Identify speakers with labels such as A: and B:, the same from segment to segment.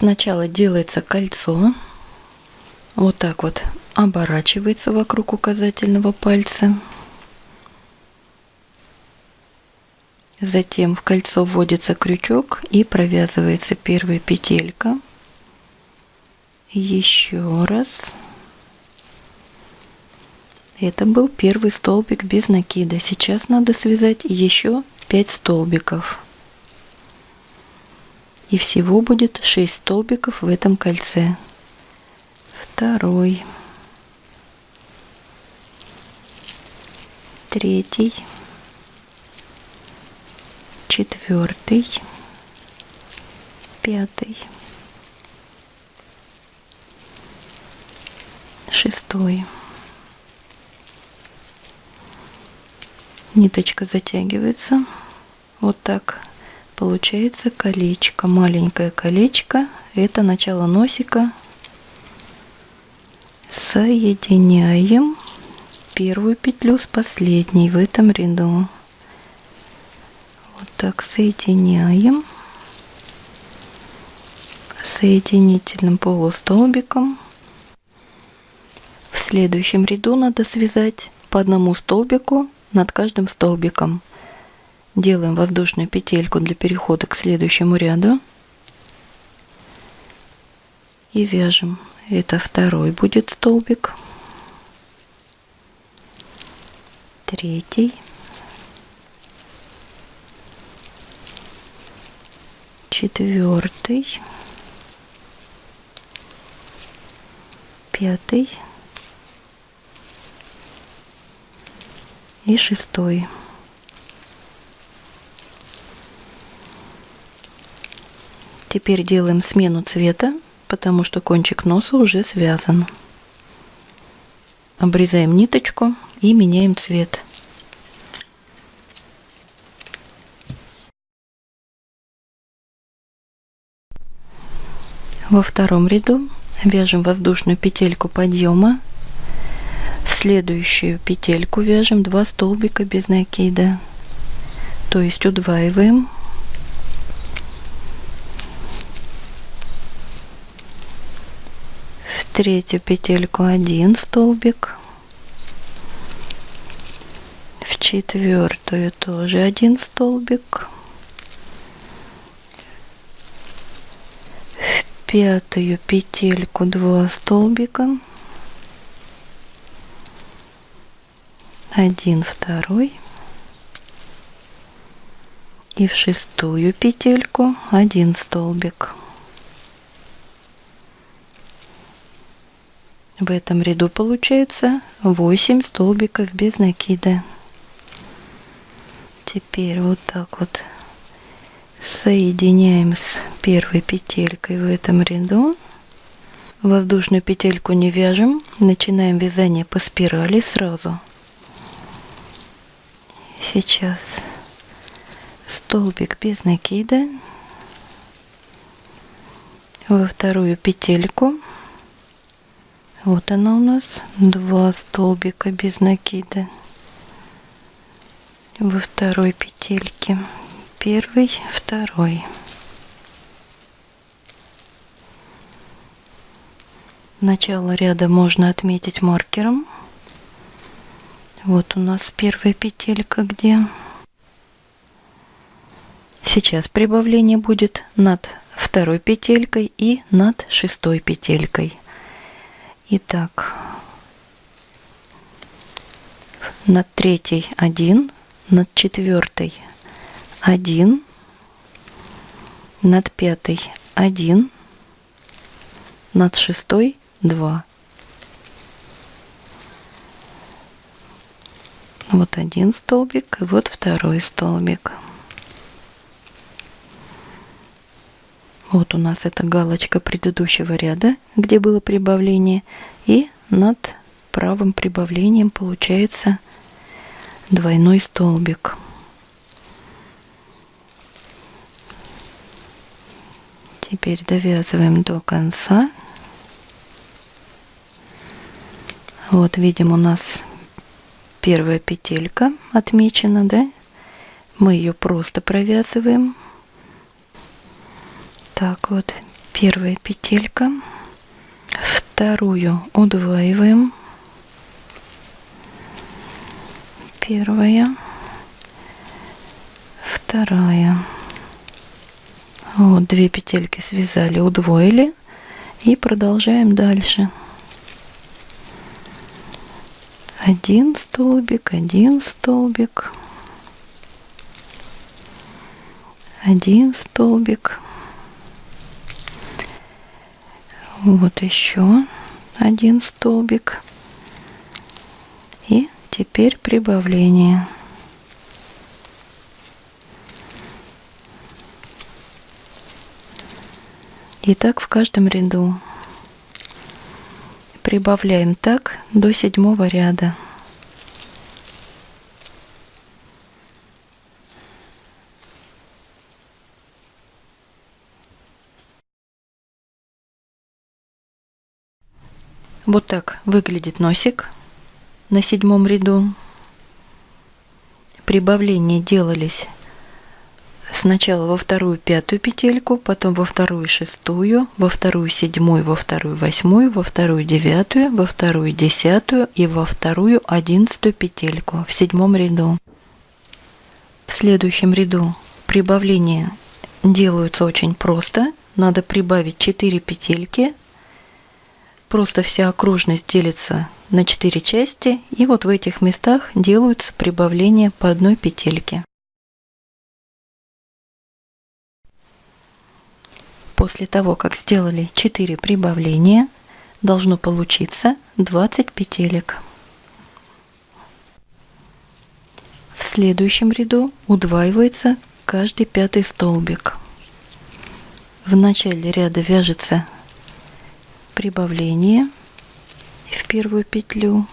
A: Сначала делается кольцо. Вот так вот оборачивается вокруг указательного пальца. Затем в кольцо вводится крючок и провязывается первая петелька. Еще раз. Это был первый столбик без накида. Сейчас надо связать еще 5 столбиков. И всего будет 6 столбиков в этом кольце. Второй. Третий. Четвертый. Пятый. Шестой. Ниточка затягивается. Вот так получается колечко. Маленькое колечко. Это начало носика. Соединяем первую петлю с последней в этом ряду. Вот так соединяем соединительным полустолбиком. В следующем ряду надо связать по одному столбику над каждым столбиком. Делаем воздушную петельку для перехода к следующему ряду. И вяжем. Это второй будет столбик. Третий. Четвертый. Пятый. и шестой. Теперь делаем смену цвета, потому что кончик носа уже связан. Обрезаем ниточку и меняем цвет. Во втором ряду вяжем воздушную петельку подъема следующую петельку вяжем 2 столбика без накида то есть удваиваем в третью петельку один столбик. В четвертую тоже один столбик. В пятую петельку 2 столбика. Один второй. И в шестую петельку один столбик в этом ряду получается 8 столбиков без накида. Теперь вот так вот соединяем с первой петелькой в этом ряду. Воздушную петельку не вяжем. Начинаем вязание по спирали сразу. Сейчас столбик без накида. Во вторую петельку вот она у нас два столбика без накида во второй петельке первый второй начало ряда можно отметить маркером вот у нас первая петелька где. Сейчас прибавление будет над второй петелькой и над шестой петелькой. Итак, над третьей 1, над четвертой 1, над пятой 1, над шестой 2. Вот один столбик, и вот второй столбик. Вот у нас эта галочка предыдущего ряда, где было прибавление. И над правым прибавлением получается двойной столбик. Теперь довязываем до конца. Вот видим у нас первая петелька отмечена, да? Мы ее просто провязываем. Так вот, первая петелька. Вторую удваиваем. Первая. Вторая. Вот две петельки связали удвоили. И продолжаем дальше. Один столбик один столбик. Один столбик вот еще один столбик. И теперь прибавление. И так в каждом ряду. Прибавляем так до седьмого ряда Вот так выглядит носик на седьмом ряду. Прибавления делались сначала во вторую пятую петельку, потом во вторую шестую, во вторую седьмую, во вторую восьмую, во вторую девятую, во вторую десятую и во вторую одиннадцатую петельку в седьмом ряду. В следующем ряду прибавления делаются очень просто. Надо прибавить 4 петельки Просто вся окружность делится на 4 части, и вот в этих местах делаются прибавления по одной петельке. После того, как сделали 4 прибавления, должно получиться 20 петелек. В следующем ряду удваивается каждый пятый столбик. В начале ряда вяжется прибавление в первую петлю.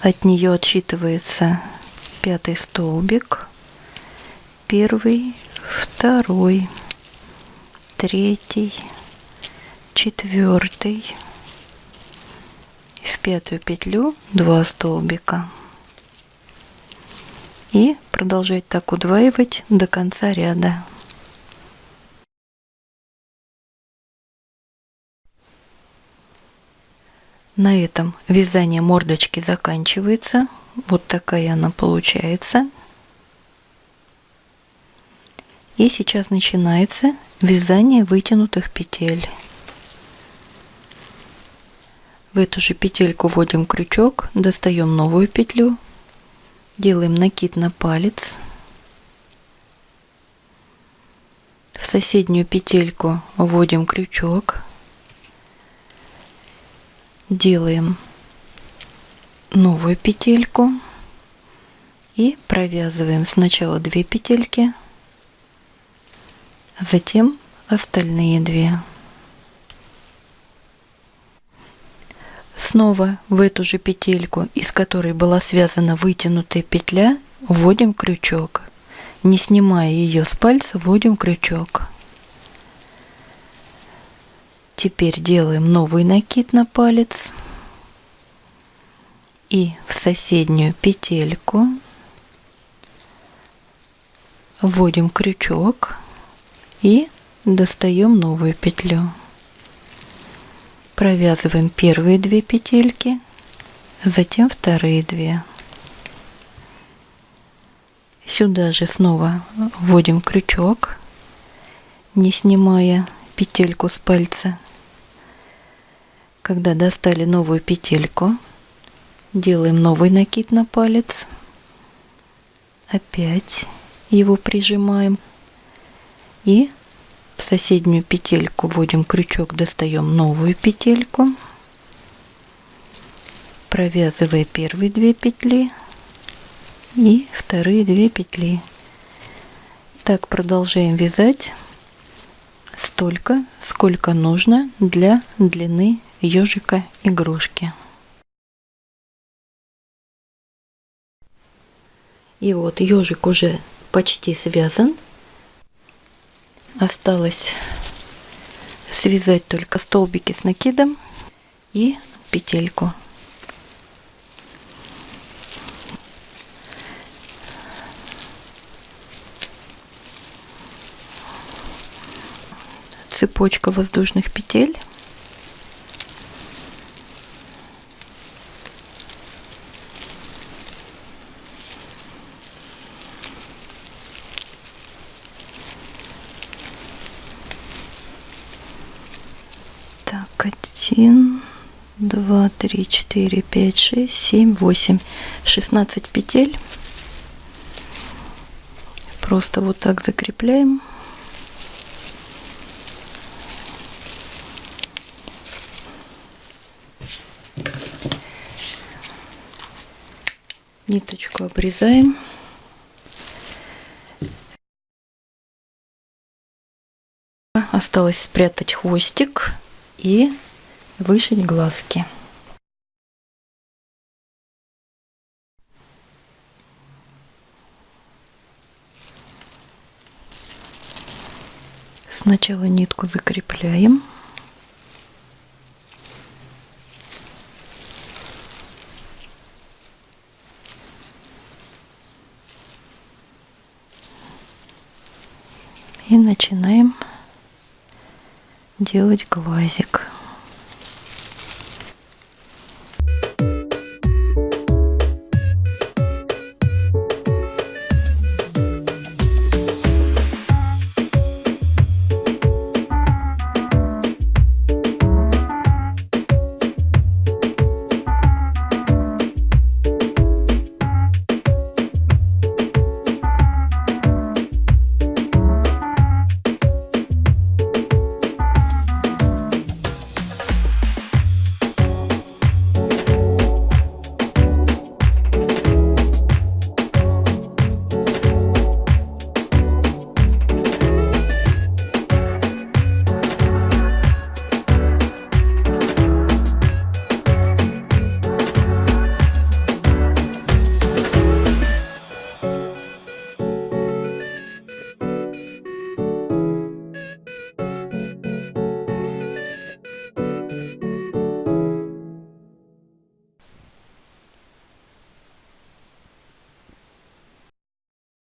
A: От нее отсчитывается пятый столбик, первый, второй, третий, четвертый. В пятую петлю два столбика. И продолжать так удваивать до конца ряда. На этом вязание мордочки заканчивается. Вот такая она получается. И сейчас начинается вязание вытянутых петель. В эту же петельку вводим крючок, достаем новую петлю, делаем накид на палец. В соседнюю петельку вводим крючок, делаем новую петельку и провязываем сначала две петельки, затем остальные две. Снова в эту же петельку, из которой была связана вытянутая петля, вводим крючок. Не снимая ее с пальца, вводим крючок. Теперь делаем новый накид на палец и в соседнюю петельку вводим крючок и достаем новую петлю. Провязываем первые две петельки, затем вторые две. Сюда же снова вводим крючок, не снимая петельку с пальца когда достали новую петельку, делаем новый накид на палец. Опять его прижимаем. И в соседнюю петельку вводим крючок, достаем новую петельку. Провязывая первые две петли и вторые две петли. Так продолжаем вязать столько, сколько нужно для длины ежика игрушки. И вот ежик уже почти связан. Осталось связать только столбики с накидом и петельку. цепочка воздушных петель. Так, один, два, три, четыре, пять, шесть, семь, восемь, шестнадцать петель. Просто вот так закрепляем. Ниточку обрезаем. Осталось спрятать хвостик и вышить глазки. Сначала нитку закрепляем. И начинаем делать глазик.